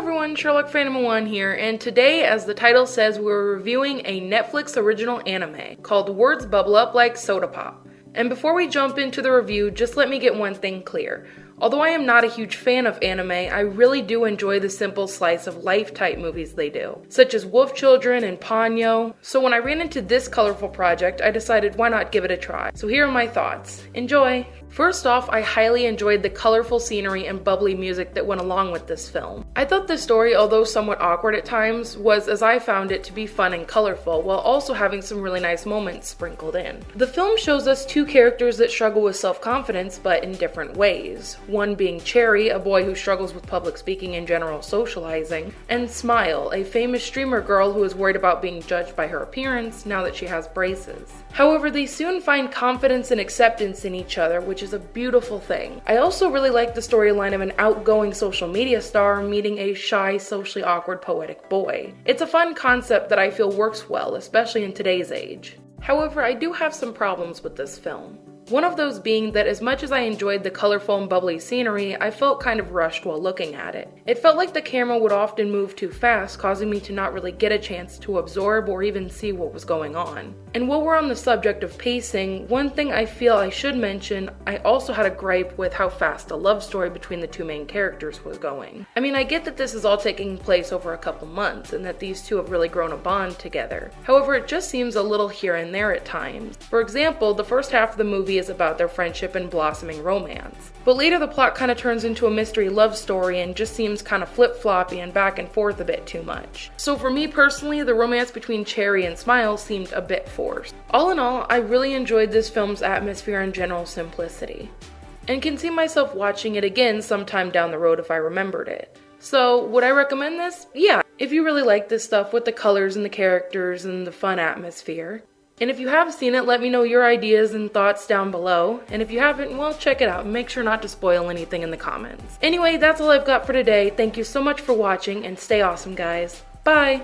everyone, Sherlock Phantom 1 here, and today, as the title says, we're reviewing a Netflix original anime called Words Bubble Up Like Soda Pop. And before we jump into the review, just let me get one thing clear. Although I am not a huge fan of anime, I really do enjoy the simple slice of life type movies they do, such as Wolf Children and Ponyo. So when I ran into this colorful project, I decided why not give it a try. So here are my thoughts. Enjoy! First off, I highly enjoyed the colorful scenery and bubbly music that went along with this film. I thought the story, although somewhat awkward at times, was as I found it to be fun and colorful, while also having some really nice moments sprinkled in. The film shows us two characters that struggle with self confidence, but in different ways one being Cherry, a boy who struggles with public speaking and general socializing, and Smile, a famous streamer girl who is worried about being judged by her appearance now that she has braces. However, they soon find confidence and acceptance in each other, which is a beautiful thing. I also really like the storyline of an outgoing social media star meeting a shy, socially awkward, poetic boy. It's a fun concept that I feel works well, especially in today's age. However, I do have some problems with this film. One of those being that as much as I enjoyed the colorful and bubbly scenery, I felt kind of rushed while looking at it. It felt like the camera would often move too fast, causing me to not really get a chance to absorb or even see what was going on. And while we're on the subject of pacing, one thing I feel I should mention, I also had a gripe with how fast the love story between the two main characters was going. I mean, I get that this is all taking place over a couple months and that these two have really grown a bond together. However, it just seems a little here and there at times. For example, the first half of the movie is about their friendship and blossoming romance. But later the plot kind of turns into a mystery love story and just seems kind of flip floppy and back and forth a bit too much. So for me personally, the romance between Cherry and Smile seemed a bit forced. All in all, I really enjoyed this film's atmosphere and general simplicity. And can see myself watching it again sometime down the road if I remembered it. So, would I recommend this? Yeah, if you really like this stuff with the colors and the characters and the fun atmosphere. And if you have seen it, let me know your ideas and thoughts down below. And if you haven't, well, check it out make sure not to spoil anything in the comments. Anyway, that's all I've got for today. Thank you so much for watching and stay awesome, guys. Bye!